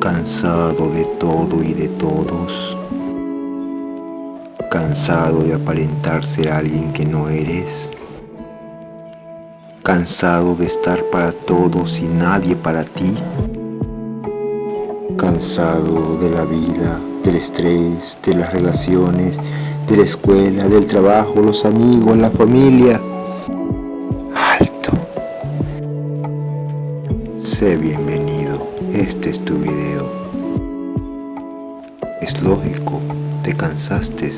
Cansado de todo y de todos. Cansado de aparentar ser alguien que no eres. Cansado de estar para todos y nadie para ti. Cansado de la vida, del estrés, de las relaciones, de la escuela, del trabajo, los amigos, la familia. Alto. Sé bienvenido, este es tu video. Es lógico, te cansaste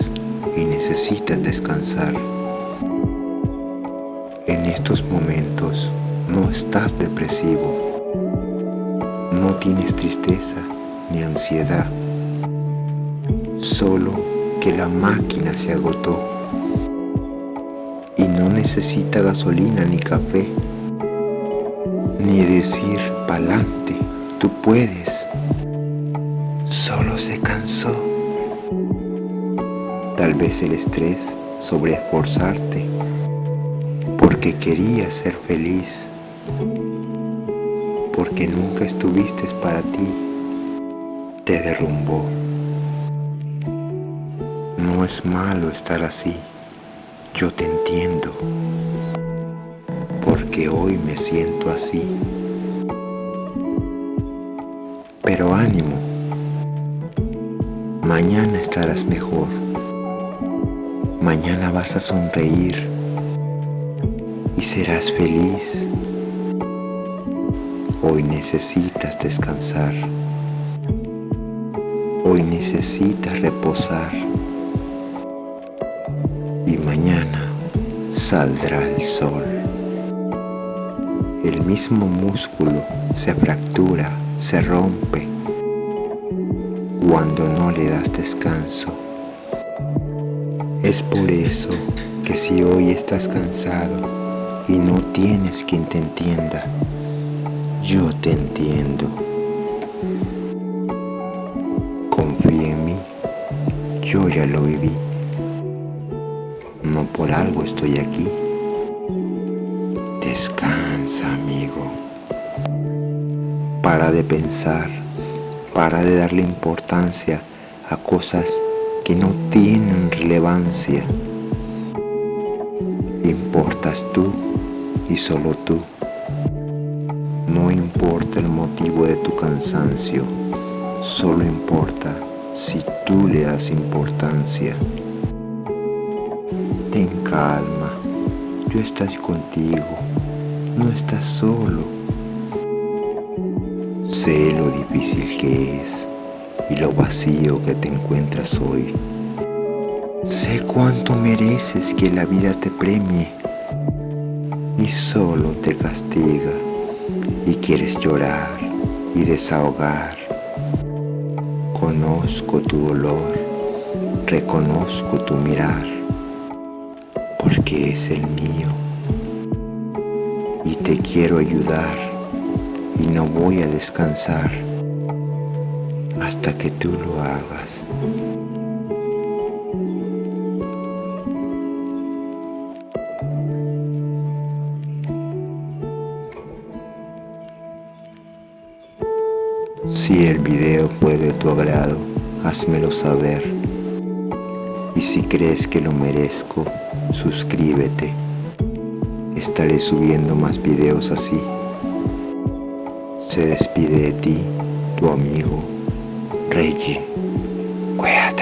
y necesitas descansar. En estos momentos no estás depresivo, no tienes tristeza ni ansiedad, solo que la máquina se agotó y no necesita gasolina ni café, ni decir pa'lante, tú puedes, solo se cansó. Tal vez el estrés sobre esforzarte porque querías ser feliz, porque nunca estuviste para ti, te derrumbó. No es malo estar así, yo te entiendo, porque hoy me siento así. Pero ánimo, mañana estarás mejor, mañana vas a sonreír y serás feliz. Hoy necesitas descansar, hoy necesitas reposar. Y mañana saldrá el sol. El mismo músculo se fractura, se rompe cuando no le das descanso. Es por eso que si hoy estás cansado y no tienes quien te entienda, yo te entiendo. Confía en mí, yo ya lo viví. No por algo estoy aquí. Descansa, amigo. Para de pensar, para de darle importancia a cosas que no tienen relevancia. Importas tú y solo tú. No importa el motivo de tu cansancio, solo importa si tú le das importancia. Ten calma, yo estoy contigo, no estás solo. Sé lo difícil que es y lo vacío que te encuentras hoy. Sé cuánto mereces que la vida te premie y solo te castiga y quieres llorar y desahogar. Conozco tu dolor, reconozco tu mirar porque es el mío. Y te quiero ayudar y no voy a descansar hasta que tú lo hagas. Si el video fue de tu agrado, házmelo saber. Y si crees que lo merezco, suscríbete. Estaré subiendo más videos así. se despide de ti, tu amigo Reggie Cueat.